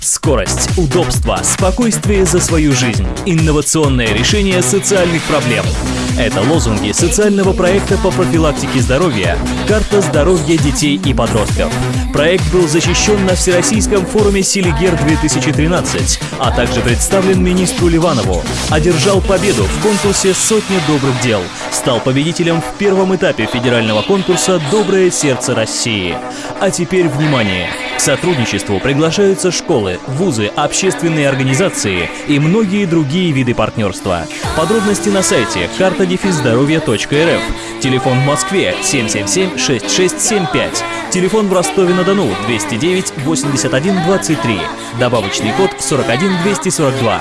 Скорость, удобство, спокойствие за свою жизнь. Инновационное решение социальных проблем. Это лозунги социального проекта по профилактике здоровья «Карта здоровья детей и подростков». Проект был защищен на Всероссийском форуме «Селигер-2013», а также представлен министру Ливанову. Одержал победу в конкурсе «Сотня добрых дел». Стал победителем в первом этапе федерального конкурса «Доброе сердце России». А теперь внимание! К сотрудничеству приглашаются школы, вузы, общественные организации и многие другие виды партнерства. Подробности на сайте картадефиздоровья.рф. Телефон в Москве 777-6675. Телефон в Ростове-на-Дону 209 81 23. Добавочный код 41 242.